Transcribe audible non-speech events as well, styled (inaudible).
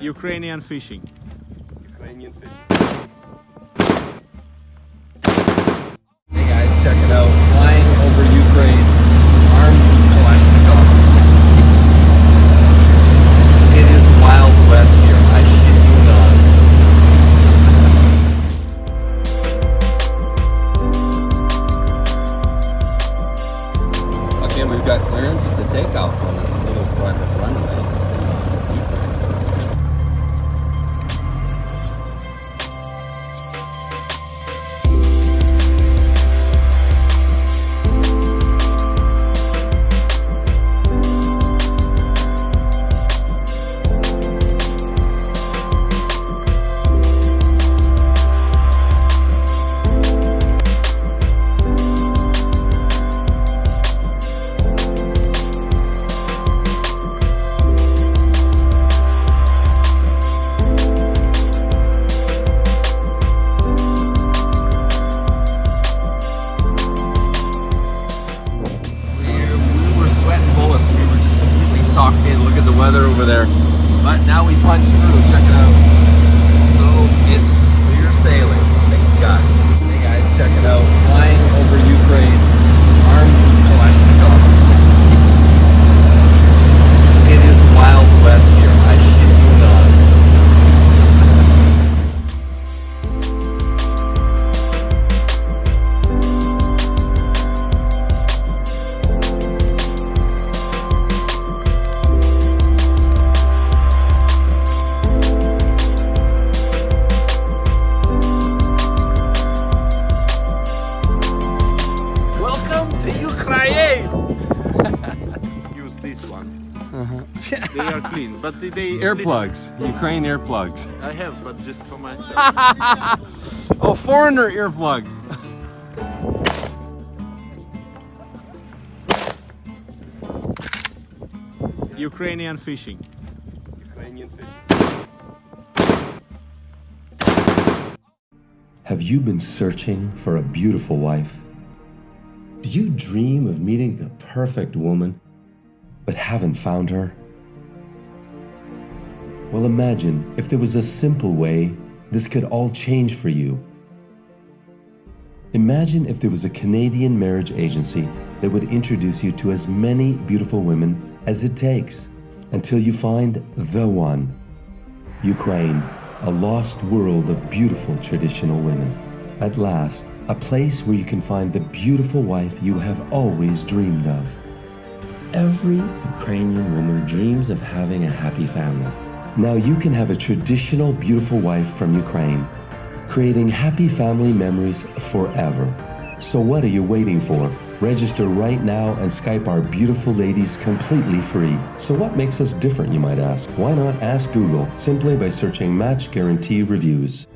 Ukrainian fishing. Ukrainian fishing. Hey guys, check it out. Flying over Ukraine, armed with Kalashnikov. It is Wild West here. I shit you not. Okay, we've got clearance to take off on this little private runway. Weather over there. But now we punch through. Check it out. (laughs) they are clean, but they, they Earplugs. Ukraine earplugs. I have, but just for myself. (laughs) Oh, foreigner earplugs. Ukrainian fishing. Ukrainian fishing. Have you been searching for a beautiful wife? Do you dream of meeting the perfect woman, but haven't found her? Well, imagine if there was a simple way this could all change for you. Imagine if there was a Canadian marriage agency that would introduce you to as many beautiful women as it takes until you find the one. Ukraine, a lost world of beautiful traditional women. At last, a place where you can find the beautiful wife you have always dreamed of. Every Ukrainian woman dreams of having a happy family. Now you can have a traditional beautiful wife from Ukraine, creating happy family memories forever. So what are you waiting for? Register right now and Skype our beautiful ladies completely free. So what makes us different, you might ask? Why not ask Google simply by searching Match Guarantee Reviews?